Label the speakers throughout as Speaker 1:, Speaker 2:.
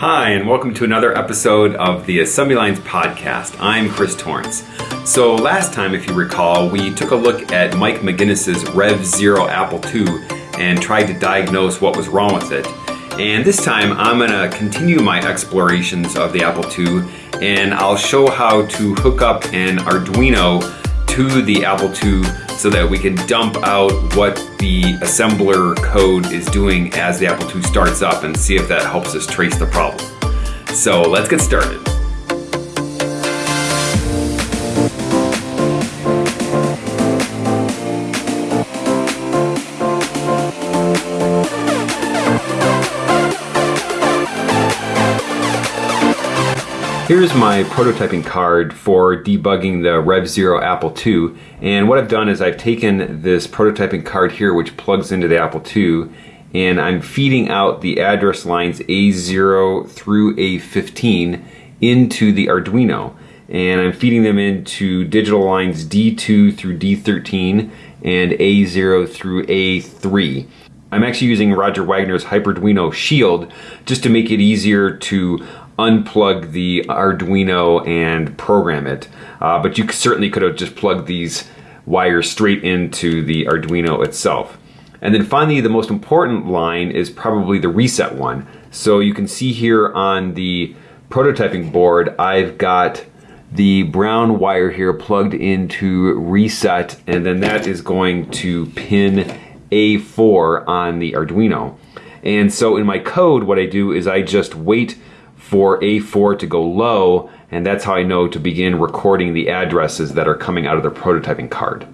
Speaker 1: Hi, and welcome to another episode of the Assembly Lines podcast. I'm Chris Torrence. So, last time, if you recall, we took a look at Mike McGinnis's Rev Zero Apple II and tried to diagnose what was wrong with it. And this time, I'm going to continue my explorations of the Apple II and I'll show how to hook up an Arduino to the Apple II so that we can dump out what the assembler code is doing as the Apple II starts up and see if that helps us trace the problem. So let's get started. Here's my prototyping card for debugging the Rev Zero Apple II. And what I've done is I've taken this prototyping card here, which plugs into the Apple II, and I'm feeding out the address lines A0 through A15 into the Arduino. And I'm feeding them into digital lines D2 through D13 and A0 through A3. I'm actually using Roger Wagner's Hyperduino Shield just to make it easier to unplug the Arduino and program it. Uh, but you certainly could have just plugged these wires straight into the Arduino itself. And then finally, the most important line is probably the reset one. So you can see here on the prototyping board, I've got the brown wire here plugged into reset, and then that is going to pin A4 on the Arduino. And so in my code, what I do is I just wait for A4 to go low, and that's how I know to begin recording the addresses that are coming out of the prototyping card.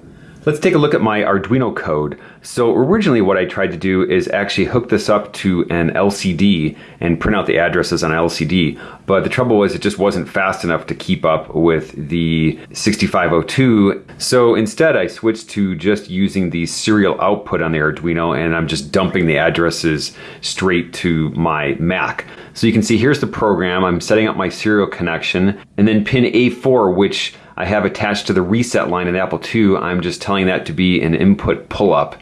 Speaker 1: Let's take a look at my Arduino code. So originally what I tried to do is actually hook this up to an LCD and print out the addresses on LCD. But the trouble was it just wasn't fast enough to keep up with the 6502. So instead I switched to just using the serial output on the Arduino and I'm just dumping the addresses straight to my Mac. So you can see here's the program. I'm setting up my serial connection and then pin A4 which I have attached to the reset line in Apple II, I'm just telling that to be an input pull up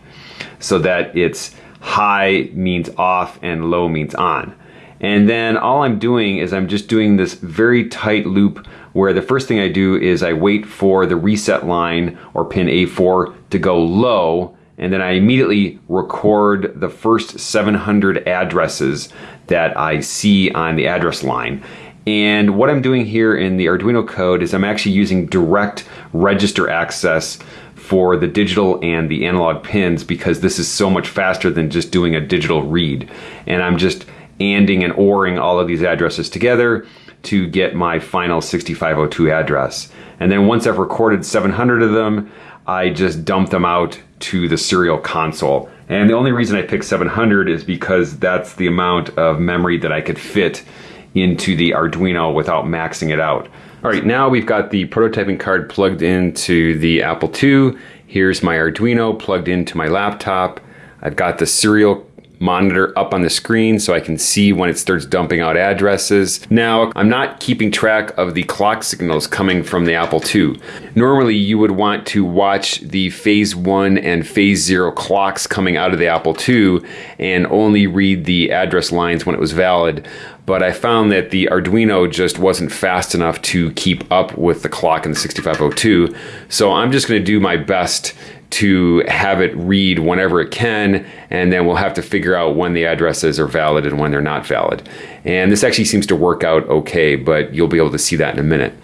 Speaker 1: so that it's high means off and low means on. And then all I'm doing is I'm just doing this very tight loop where the first thing I do is I wait for the reset line or pin A4 to go low and then I immediately record the first 700 addresses that I see on the address line. And what I'm doing here in the Arduino code is I'm actually using direct register access for the digital and the analog pins because this is so much faster than just doing a digital read. And I'm just anding and oring all of these addresses together to get my final 6502 address. And then once I've recorded 700 of them, I just dump them out to the serial console. And the only reason I picked 700 is because that's the amount of memory that I could fit into the Arduino without maxing it out. All right, now we've got the prototyping card plugged into the Apple II. Here's my Arduino plugged into my laptop. I've got the serial monitor up on the screen so I can see when it starts dumping out addresses. Now, I'm not keeping track of the clock signals coming from the Apple II. Normally, you would want to watch the phase one and phase zero clocks coming out of the Apple II and only read the address lines when it was valid but I found that the Arduino just wasn't fast enough to keep up with the clock in the 6502. So I'm just going to do my best to have it read whenever it can, and then we'll have to figure out when the addresses are valid and when they're not valid. And this actually seems to work out okay, but you'll be able to see that in a minute.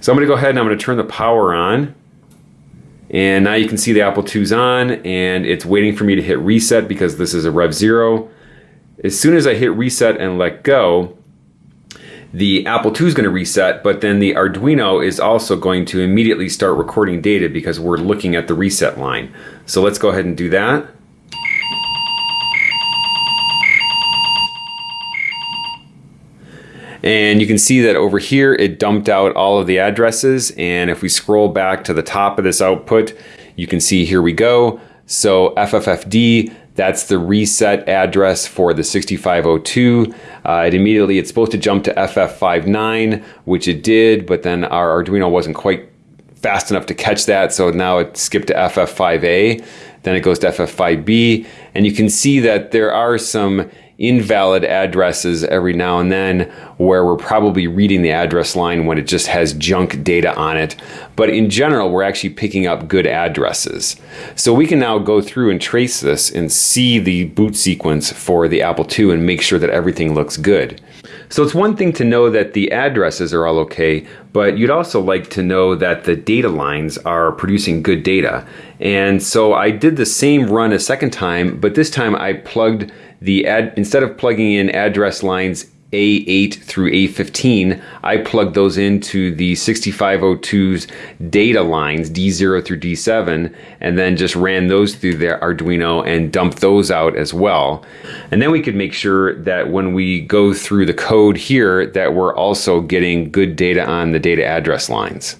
Speaker 1: So I'm going to go ahead and I'm going to turn the power on. And now you can see the Apple II's on, and it's waiting for me to hit reset because this is a Rev Zero. As soon as I hit reset and let go, the Apple II is going to reset, but then the Arduino is also going to immediately start recording data because we're looking at the reset line. So let's go ahead and do that. And you can see that over here it dumped out all of the addresses. And if we scroll back to the top of this output, you can see here we go. So FFFD that's the reset address for the 6502. Uh, it immediately, it's supposed to jump to FF59, which it did, but then our Arduino wasn't quite fast enough to catch that, so now it skipped to FF5A. Then it goes to FF5B, and you can see that there are some invalid addresses every now and then where we're probably reading the address line when it just has junk data on it. But in general, we're actually picking up good addresses. So we can now go through and trace this and see the boot sequence for the Apple II and make sure that everything looks good. So it's one thing to know that the addresses are all okay, but you'd also like to know that the data lines are producing good data. And so I did the same run a second time, but this time I plugged the ad, instead of plugging in address lines a8 through A15, I plugged those into the 6502's data lines, D0 through D7, and then just ran those through the Arduino and dumped those out as well. And then we could make sure that when we go through the code here, that we're also getting good data on the data address lines.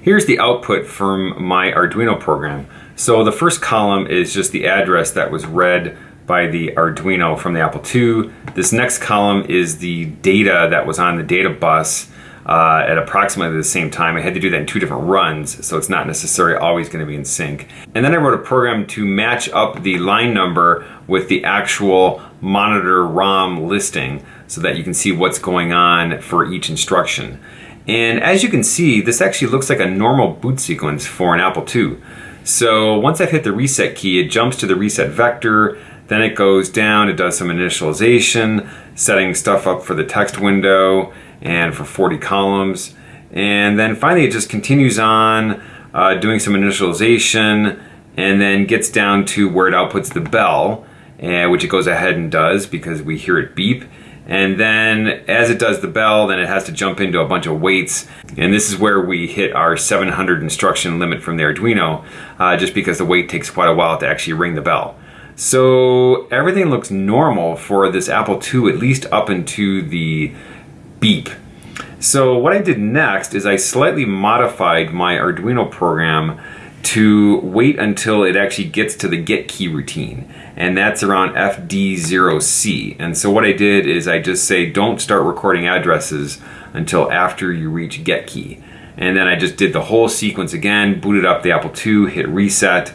Speaker 1: Here's the output from my Arduino program. So the first column is just the address that was read by the Arduino from the Apple II. This next column is the data that was on the data bus uh, at approximately the same time. I had to do that in two different runs, so it's not necessarily always going to be in sync. And then I wrote a program to match up the line number with the actual monitor ROM listing so that you can see what's going on for each instruction. And as you can see, this actually looks like a normal boot sequence for an Apple II. So once I've hit the reset key, it jumps to the reset vector, then it goes down, it does some initialization, setting stuff up for the text window and for 40 columns. And then finally it just continues on uh, doing some initialization and then gets down to where it outputs the bell, uh, which it goes ahead and does because we hear it beep. And then as it does the bell, then it has to jump into a bunch of waits. And this is where we hit our 700 instruction limit from the Arduino, uh, just because the wait takes quite a while to actually ring the bell. So everything looks normal for this Apple II, at least up into the beep. So what I did next is I slightly modified my Arduino program to wait until it actually gets to the get key routine and that's around FD0C and so what I did is I just say don't start recording addresses until after you reach get key and then I just did the whole sequence again booted up the Apple II hit reset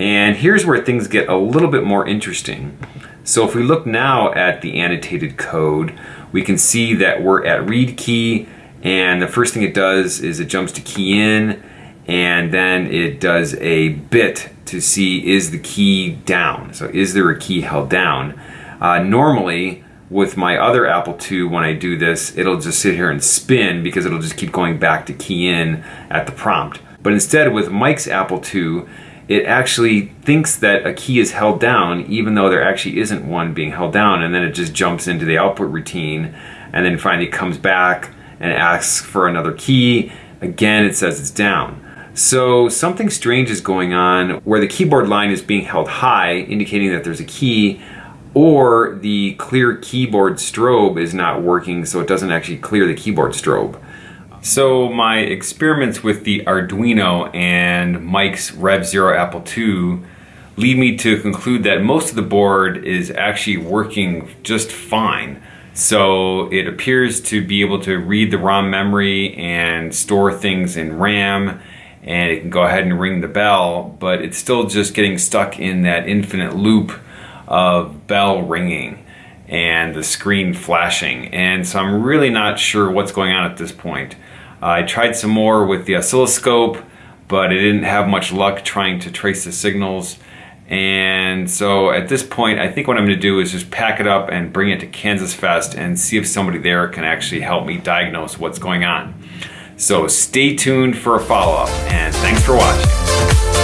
Speaker 1: and here's where things get a little bit more interesting. So if we look now at the annotated code, we can see that we're at read key and the first thing it does is it jumps to key in and then it does a bit to see is the key down. So is there a key held down? Uh, normally with my other Apple II when I do this it'll just sit here and spin because it'll just keep going back to key in at the prompt. But instead with Mike's Apple II it actually thinks that a key is held down even though there actually isn't one being held down and then it just jumps into the output routine and then finally comes back and asks for another key. Again, it says it's down. So something strange is going on where the keyboard line is being held high, indicating that there's a key, or the clear keyboard strobe is not working, so it doesn't actually clear the keyboard strobe. So my experiments with the Arduino and Mike's Rev Zero Apple II lead me to conclude that most of the board is actually working just fine. So it appears to be able to read the ROM memory and store things in RAM and it can go ahead and ring the bell, but it's still just getting stuck in that infinite loop of bell ringing and the screen flashing. And so I'm really not sure what's going on at this point. Uh, I tried some more with the oscilloscope, but I didn't have much luck trying to trace the signals. And so at this point, I think what I'm gonna do is just pack it up and bring it to Kansas Fest and see if somebody there can actually help me diagnose what's going on. So stay tuned for a follow-up and thanks for watching.